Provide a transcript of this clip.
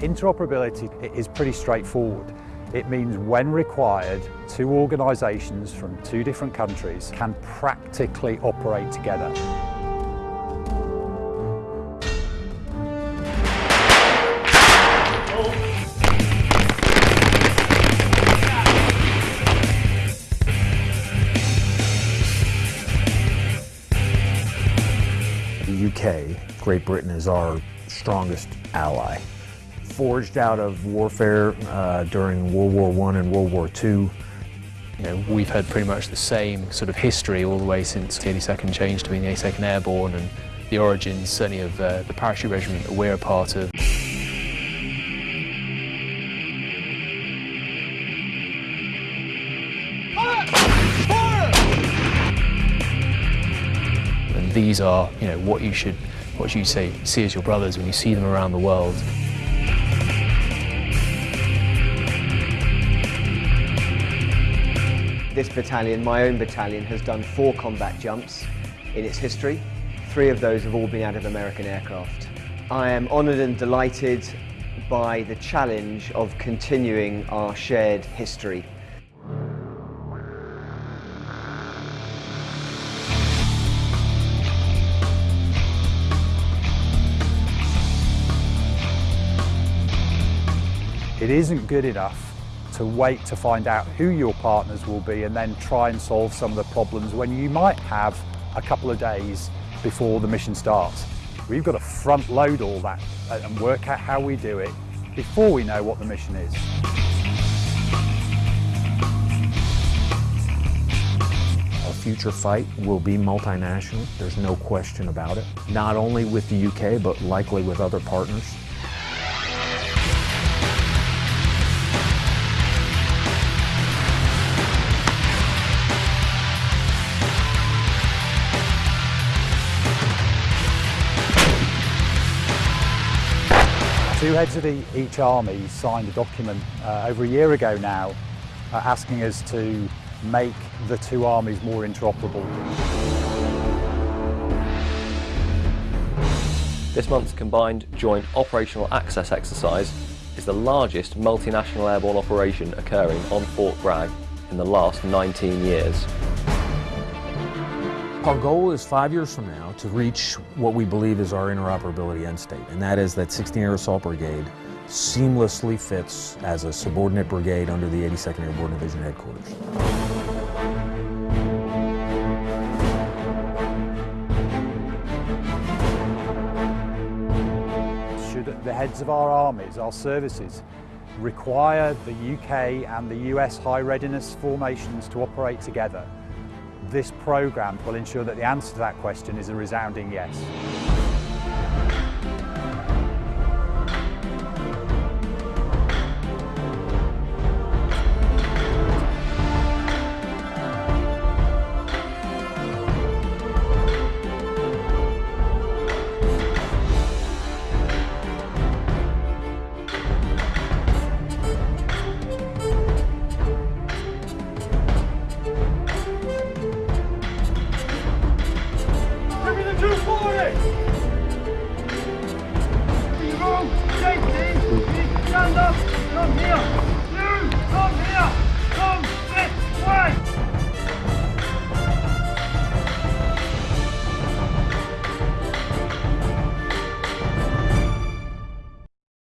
Interoperability is pretty straightforward. It means when required, two organisations from two different countries can practically operate together. The UK, Great Britain, is our strongest ally. Forged out of warfare uh, during World War I and World War II. You know, we've had pretty much the same sort of history all the way since the 82nd change to being the 82nd Airborne and the origins certainly of uh, the parachute regiment that we're a part of. And these are, you know, what you should, what you say, see as your brothers when you see them around the world. This battalion, my own battalion, has done four combat jumps in its history. Three of those have all been out of American aircraft. I am honoured and delighted by the challenge of continuing our shared history. It isn't good enough to wait to find out who your partners will be and then try and solve some of the problems when you might have a couple of days before the mission starts. We've got to front load all that and work out how we do it before we know what the mission is. Our future fight will be multinational, there's no question about it. Not only with the UK, but likely with other partners. Two heads of e- each army signed a document uh, over a year ago now uh, asking us to make the two armies more interoperable. This month's combined joint operational access exercise is the largest multinational airborne operation occurring on Fort Bragg in the last 19 years. Our goal is five years from now to reach what we believe is our interoperability end state, and that is that 16 Air Assault Brigade seamlessly fits as a subordinate brigade under the 82nd Airborne Division headquarters. Should the heads of our armies, our services, require the UK and the US high readiness formations to operate together, this programme will ensure that the answer to that question is a resounding yes.